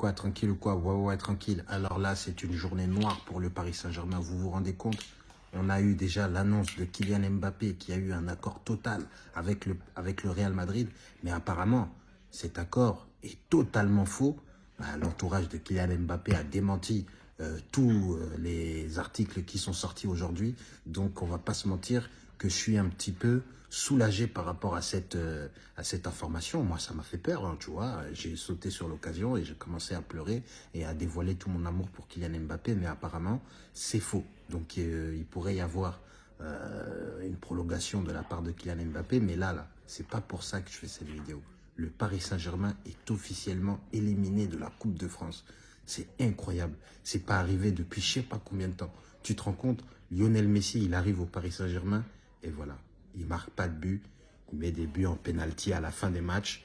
quoi, tranquille ou quoi? Ouais, ouais, tranquille. Alors là, c'est une journée noire pour le Paris Saint-Germain. Vous vous rendez compte? On a eu déjà l'annonce de Kylian Mbappé qui a eu un accord total avec le, Real Madrid. Mais apparemment, cet accord est totalement faux. Bah, l'entourage de Kylian Mbappé a démenti euh, tous euh, les articles qui sont sortis aujourd'hui. Donc, on va pas se mentir que je suis un petit peu soulagé par rapport à cette, euh, à cette information. Moi, ça m'a fait peur, hein, tu vois. J'ai sauté sur l'occasion et j'ai commencé à pleurer et à dévoiler tout mon amour pour Kylian Mbappé. Mais apparemment, c'est faux. Donc, il pourrait y avoir une prolongation de la part de Kylian Mbappé. Mais là, là, c'est pas pour ça que je fais cette vidéo. Le Paris Saint-Germain est officiellement éliminé de la Coupe de France. C'est incroyable. C'est pas arrivé depuis je sais pas combien de temps. Tu te rends compte, Lionel Messi, il arrive au Paris Saint-Germain et voilà. Il marque pas de but. Il met des buts en pénalty à la fin des matchs.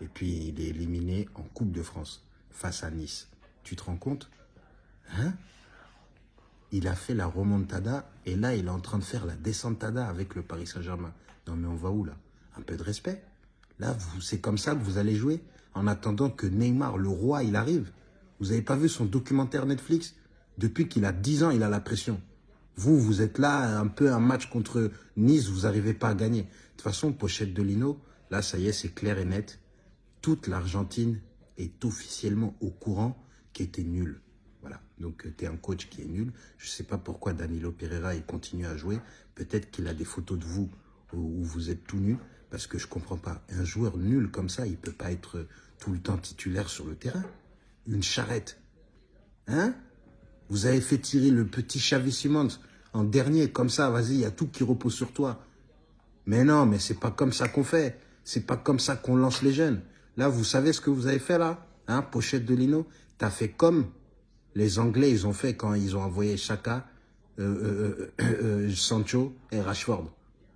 Et puis, il est éliminé en Coupe de France face à Nice. Tu te rends compte? Hein? Il a fait la remontada et là, il est en train de faire la descentada avec le Paris Saint-Germain. Non, mais on va où là? Un peu de respect. Là, c'est comme ça que vous allez jouer? En attendant que Neymar, le roi, il arrive? Vous n'avez pas vu son documentaire Netflix? Depuis qu'il a 10 ans, il a la pression. Vous, vous êtes là, un peu un match contre Nice, vous n'arrivez pas à gagner. De toute façon, pochette de Lino, là, ça y est, c'est clair et net. Toute l'Argentine est officiellement au courant qu'il était nul. Voilà, donc euh, tu es un coach qui est nul. Je ne sais pas pourquoi Danilo Pereira il continue à jouer. Peut-être qu'il a des photos de vous où vous êtes tout nu, parce que je ne comprends pas. Un joueur nul comme ça, il ne peut pas être tout le temps titulaire sur le terrain une charrette. Hein? Vous avez fait tirer le petit Xavi Simons en dernier, comme ça, vas-y, il y a tout qui repose sur toi. Mais non, mais c'est pas comme ça qu'on fait. C'est pas comme ça qu'on lance les jeunes. Là, vous savez ce que vous avez fait là? Hein, pochette de Lino? T'as fait comme les Anglais, ils ont fait quand ils ont envoyé Chaka, euh, euh, euh, Sancho et Rashford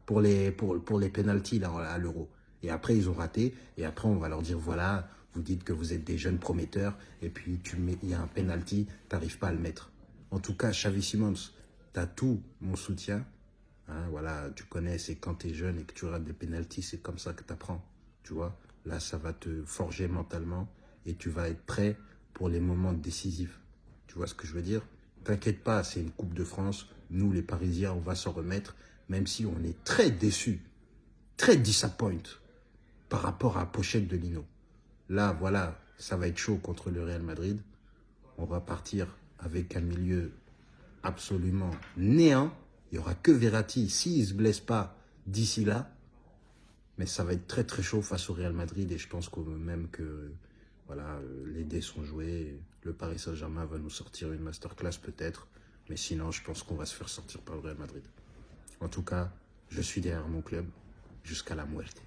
pour les, pour, pour les pénalties à l'Euro. Et après, ils ont raté. Et après, on va leur dire, voilà, vous dites que vous êtes des jeunes prometteurs. Et puis, il y a un penalty, tu n'arrives pas à le mettre. En tout cas, Xavi Simons, tu as tout mon soutien. Hein, voilà, tu connais, c'est quand tu es jeune et que tu rates des pénalties, c'est comme ça que tu apprends. Tu vois, là, ça va te forger mentalement et tu vas être prêt pour les moments décisifs. Tu vois ce que je veux dire? T'inquiète pas, c'est une Coupe de France. Nous, les Parisiens, on va s'en remettre, même si on est très déçus, très disappoint par rapport à la pochette de Lino. Là, voilà, ça va être chaud contre le Real Madrid. On va partir avec un milieu absolument néant. Il n'y aura que Verratti s'il ne se blesse pas d'ici là. Mais ça va être très très chaud face au Real Madrid et je pense même que voilà, les dés sont joués. Le Paris Saint-Germain va nous sortir une masterclass peut-être. Mais sinon, je pense qu'on va se faire sortir par le Real Madrid. En tout cas, je suis derrière mon club jusqu'à la muerte.